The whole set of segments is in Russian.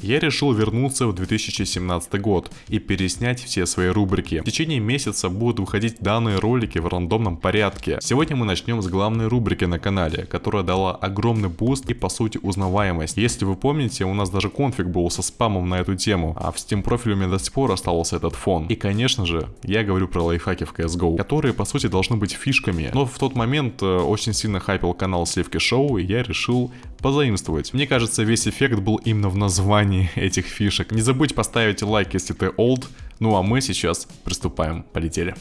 я решил вернуться в 2017 год и переснять все свои рубрики. В течение месяца будут выходить данные ролики в рандомном порядке. Сегодня мы начнем с главной рубрики на канале, которая дала огромный буст и по сути узнаваемость. Если вы помните, у нас даже конфиг был со спамом на эту тему, а в Steam профиле у меня до сих пор остался этот фон. И конечно же, я говорю про лайфхаки в CSGO, которые по сути должны быть фишками. Но в тот момент э, очень сильно хайпил канал Сливки Шоу, и я решил позаимствовать. Мне кажется, весь эффект был именно в названии этих фишек. Не забудь поставить лайк, если ты old. Ну а мы сейчас приступаем. Полетели.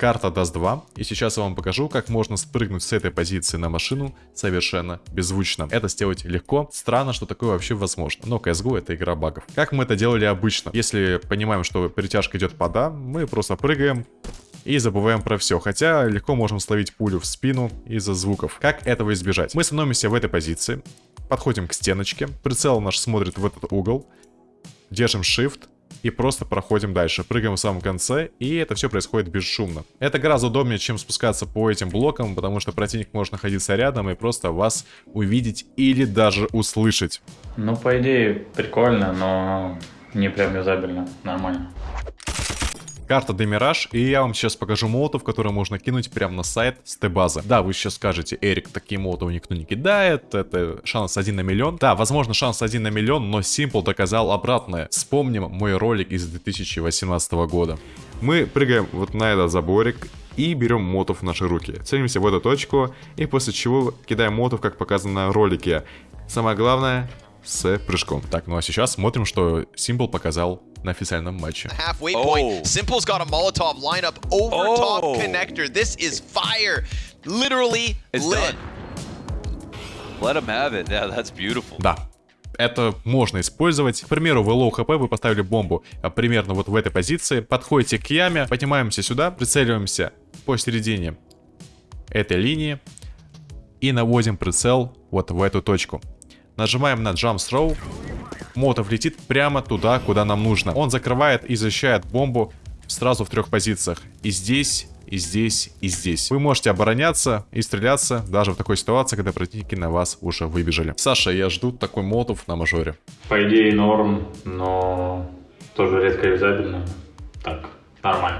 Карта даст 2, и сейчас я вам покажу, как можно спрыгнуть с этой позиции на машину совершенно беззвучно. Это сделать легко, странно, что такое вообще возможно, но CSGO это игра багов. Как мы это делали обычно? Если понимаем, что перетяжка идет под А, мы просто прыгаем, и забываем про все, хотя легко можем словить пулю в спину из-за звуков. Как этого избежать? Мы становимся в этой позиции, подходим к стеночке, прицел наш смотрит в этот угол, держим Shift, и просто проходим дальше. Прыгаем в самом конце, и это все происходит бесшумно. Это гораздо удобнее, чем спускаться по этим блокам, потому что противник может находиться рядом и просто вас увидеть или даже услышать. Ну, по идее, прикольно, но не прям юзабельно. Нормально. Карта Демираж, и я вам сейчас покажу молотов, которые можно кинуть прямо на сайт с Т-базы. Да, вы сейчас скажете, Эрик, такие молотовы никто не кидает, это шанс 1 на миллион. Да, возможно шанс 1 на миллион, но Simple доказал обратное. Вспомним мой ролик из 2018 года. Мы прыгаем вот на этот заборик, и берем молотов в наши руки. Целимся в эту точку, и после чего кидаем молотов, как показано на ролике. Самое главное, с прыжком. Так, ну а сейчас смотрим, что Simple показал на официальном матче. Halfway point. Oh. Simple's got a Molotov lineup over oh. top connector. This is fire. Literally it's lit. Done. Let him have it. Yeah, that's beautiful. Да, это можно использовать. К примеру, вы low HP, вы поставили бомбу а, примерно вот в этой позиции, подходите к яме, поднимаемся сюда, прицеливаемся посередине этой линии и наводим прицел вот в эту точку. Нажимаем на Jump Throw. Мотов летит прямо туда, куда нам нужно. Он закрывает и защищает бомбу сразу в трех позициях. И здесь, и здесь, и здесь. Вы можете обороняться и стреляться даже в такой ситуации, когда противники на вас уже выбежали. Саша, я жду такой мотов на мажоре. По идее норм, но тоже редко юзабельно. Так, нормально.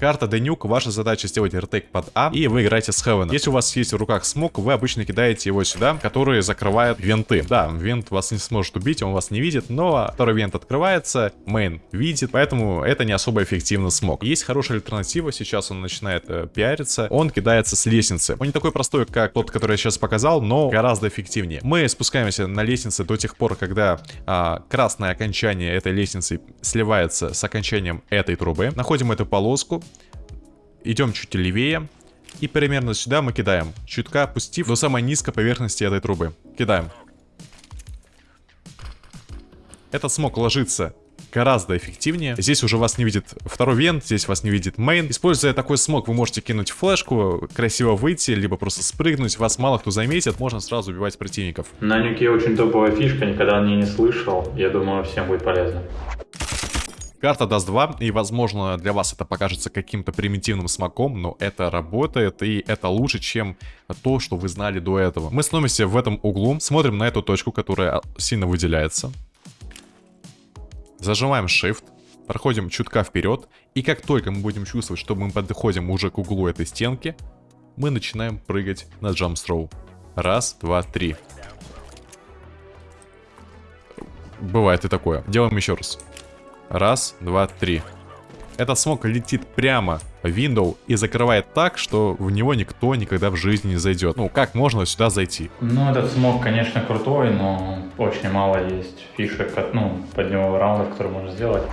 Карта Денюк, ваша задача сделать ретейк под А, и вы играете с Хевена. Если у вас есть в руках смог, вы обычно кидаете его сюда, который закрывает венты. Да, вент вас не сможет убить, он вас не видит, но второй вент открывается, мейн видит, поэтому это не особо эффективно смог. Есть хорошая альтернатива, сейчас он начинает э, пиариться, он кидается с лестницы. Он не такой простой, как тот, который я сейчас показал, но гораздо эффективнее. Мы спускаемся на лестнице до тех пор, когда а, красное окончание этой лестницы сливается с окончанием этой трубы. Находим эту полоску, идем чуть левее. И примерно сюда мы кидаем, чутка опустив до самой низкой поверхности этой трубы. Кидаем. Этот смог ложится гораздо эффективнее. Здесь уже вас не видит второй вент, здесь вас не видит мейн. Используя такой смог, вы можете кинуть флешку, красиво выйти, либо просто спрыгнуть. Вас мало кто заметит, можно сразу убивать противников. На нюке очень топовая фишка, никогда о ней не слышал. Я думаю, всем будет полезно. Карта даст 2, и возможно для вас это покажется каким-то примитивным смоком, но это работает, и это лучше, чем то, что вы знали до этого. Мы становимся в этом углу, смотрим на эту точку, которая сильно выделяется. Зажимаем Shift, проходим чутка вперед, и как только мы будем чувствовать, что мы подходим уже к углу этой стенки, мы начинаем прыгать на Jump Throw. Раз, два, три. Бывает и такое. Делаем еще раз. Раз, два, три. Этот смог летит прямо в Window и закрывает так, что в него никто никогда в жизни не зайдет. Ну, как можно сюда зайти? Ну, этот смог, конечно, крутой, но очень мало есть фишек, ну, под него раундов, которые можно сделать.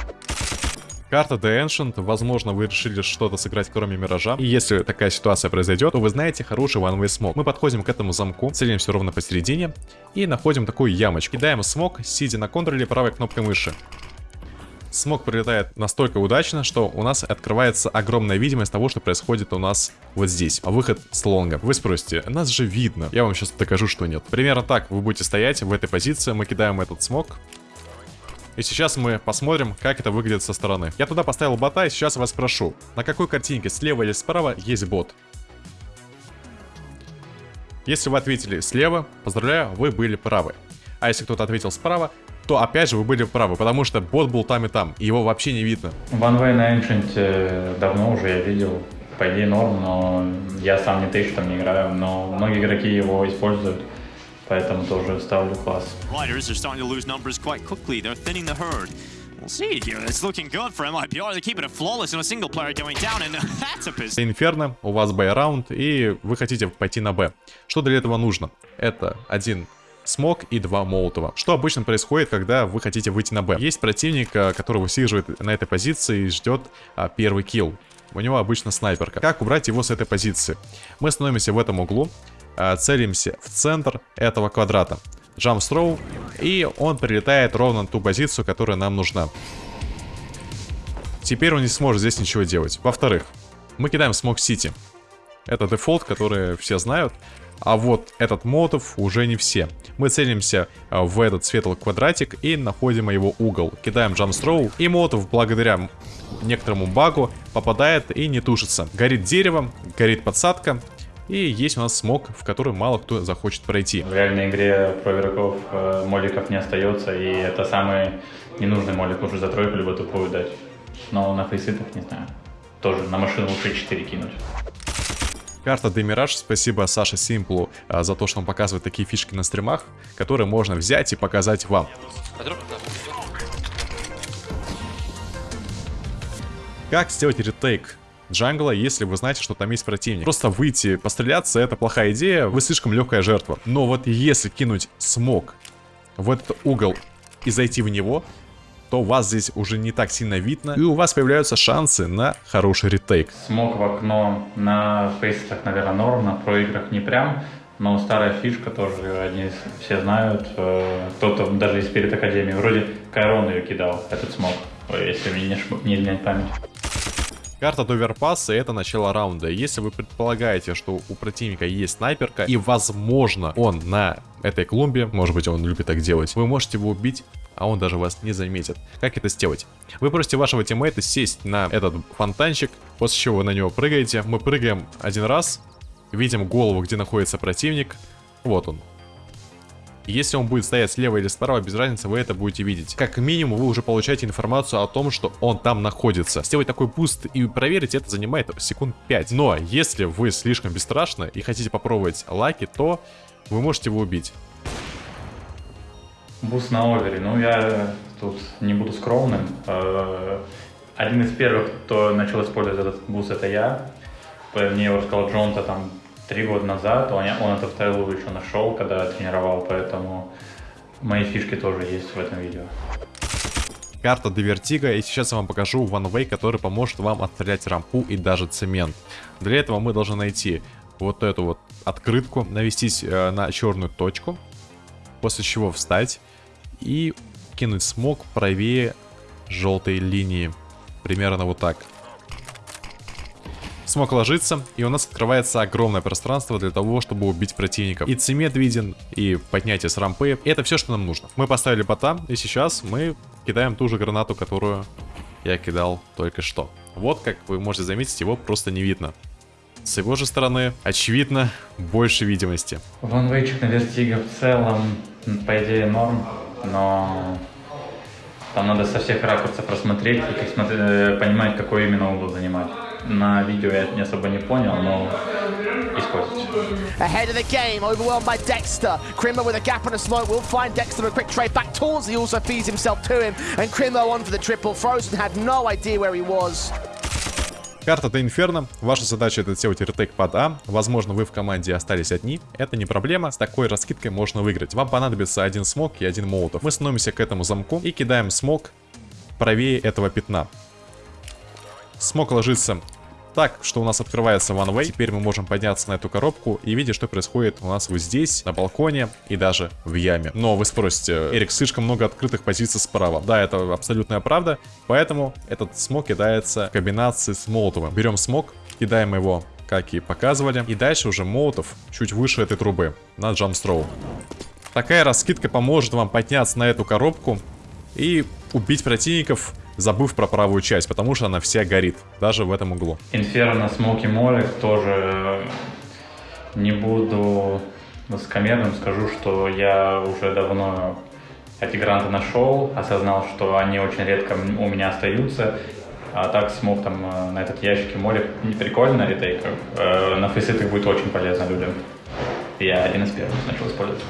Карта The Ancient, возможно, вы решили что-то сыграть кроме Миража. И если такая ситуация произойдет, то вы знаете хороший one-way смог. Мы подходим к этому замку, целимся ровно посередине и находим такую ямочку. Кидаем смог, сидя на контроле правой кнопкой мыши. Смог прилетает настолько удачно, что у нас открывается огромная видимость того, что происходит у нас вот здесь. А выход с лонга. Вы спросите, нас же видно. Я вам сейчас докажу, что нет. Примерно так вы будете стоять в этой позиции. Мы кидаем этот смог. И сейчас мы посмотрим, как это выглядит со стороны. Я туда поставил бота, и сейчас вас спрошу, на какой картинке, слева или справа, есть бот? Если вы ответили слева, поздравляю, вы были правы. А если кто-то ответил справа, то опять же вы были правы, потому что бот был там и там, и его вообще не видно. One Way на Ancient э, давно уже я видел, по идее норм, но я сам не тысяч там не играю, но многие игроки его используют, поэтому тоже ставлю класс. Riders are starting to lose numbers quite quickly. They're thinning the herd. We'll see here. It's looking good for MIPR. They're keeping it flawless in a single player going down, and that's a piss. Инферно, у вас Б-раунд, и вы хотите пойти на Б. Что для этого нужно? Это один смог и два молотова. Что обычно происходит, когда вы хотите выйти на Б? Есть противник, а, который высиживает на этой позиции и ждет а, первый килл. У него обычно снайперка. Как убрать его с этой позиции? Мы становимся в этом углу, а, целимся в центр этого квадрата. Throw, и он прилетает ровно на ту позицию, которая нам нужна. Теперь он не сможет здесь ничего делать. Во-вторых, мы кидаем смок CT. Это дефолт, который все знают. А вот этот молотов уже не все. Мы целимся а, в этот светлый квадратик и находим его угол. Кидаем jump throw, и молотов благодаря некоторому багу попадает и не тушится. Горит дерево, горит подсадка, и есть у нас смок, в который мало кто захочет пройти. В реальной игре про игроков э, моликов не остается, и это самый ненужный молик уже за тройку либо тупую дать. Но на фейситах не знаю. Тоже на машину лучше 4 кинуть. Карта Демираж, спасибо Саше Симплу а, за то, что он показывает такие фишки на стримах, которые можно взять и показать вам. Как сделать ретейк джангла, если вы знаете, что там есть противник? Просто выйти, постреляться, это плохая идея, вы слишком легкая жертва. Но вот если кинуть смог в этот угол и зайти в него, то вас здесь уже не так сильно видно, и у вас появляются шансы на хороший ретейк. Смог в окно на фейсах, наверное, норм, на проиграх не прям, но старая фишка тоже, они все знают, э, кто-то даже из перед Академии, вроде Кайрон ее кидал, этот смог, если мне не, изменять память. Карта Доверпасса это начало раунда. Если вы предполагаете, что у противника есть снайперка и возможно он на этой клумбе, может быть он любит так делать, вы можете его убить а он даже вас не заметит. Как это сделать? Вы просите вашего тиммейта сесть на этот фонтанчик, после чего вы на него прыгаете. Мы прыгаем один раз, видим голову, где находится противник. Вот он. Если он будет стоять слева или справа, без разницы, вы это будете видеть. Как минимум, вы уже получаете информацию о том, что он там находится. Сделать такой буст и проверить это занимает секунд 5. Но если вы слишком бесстрашны и хотите попробовать lucky, то вы можете его убить. Буст на овере. Ну, я тут не буду скромным. Э, Один из первых, кто начал использовать этот буст, это я. Мне его рассказал Johnta там три года назад. Он, он этот Tyloo еще нашел, когда тренировал, поэтому мои фишки тоже есть в этом видео. карта de_vertigo, и сейчас я вам покажу One Way, который поможет вам отстрелять рампу и даже цемент. Для этого мы должны найти вот эту вот открытку, навестись э, на черную точку, после чего встать и кинуть смог правее желтой линии. Примерно вот так. Смог ложится, и у нас открывается огромное пространство для того, чтобы убить противников. И цемент виден, и поднятие с рампы. Это все, что нам нужно. Мы поставили бота, и сейчас мы кидаем ту же гранату, которую я кидал только что. Вот, как вы можете заметить, его просто не видно. С его же стороны, очевидно, больше видимости. Ванвейчик на вертига в целом, по идее, норм, но там надо со всех ракурсов просмотреть и как смотри- э, понимать, какой именно угол занимать. На видео я не особо не понял, но. Ahead of the game, overwhelmed by Dexter. Crimmer with a gap and a smoke will find Dexter a quick trade back towards. He also feeds himself to him. And Crimmer on for the triple. Frozen had no idea where he was. Карта до Инферно. Ваша задача это сделать ретейк под А. Возможно, вы в команде остались одни. Это не проблема. С такой раскидкой можно выиграть. Вам понадобится один смог и один молотов. Мы становимся к этому замку и кидаем смог правее этого пятна. Смог ложится так, что у нас открывается one way. Теперь мы можем подняться на эту коробку и видеть, что происходит у нас вот здесь, на балконе и даже в яме. Но вы спросите, Эрик, слишком много открытых позиций справа. Да, это абсолютная правда, поэтому этот смог кидается в комбинации с молотовым. Берем смог, кидаем его как и показывали. И дальше уже молотов чуть выше этой трубы, на джамстроу. Такая раскидка поможет вам подняться на эту коробку и убить противников, забыв про правую часть, потому что она вся горит, даже в этом углу. Инферно, Смоки Молик тоже э, не буду высокомерным, скажу, что я уже давно эти гранты нашел, осознал, что они очень редко у меня остаются, а так смог там э, на этот ящик море не прикольно ретейкер. Э, На фейсит их будет очень полезно людям. Я один из первых начал использовать.